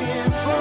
looking for.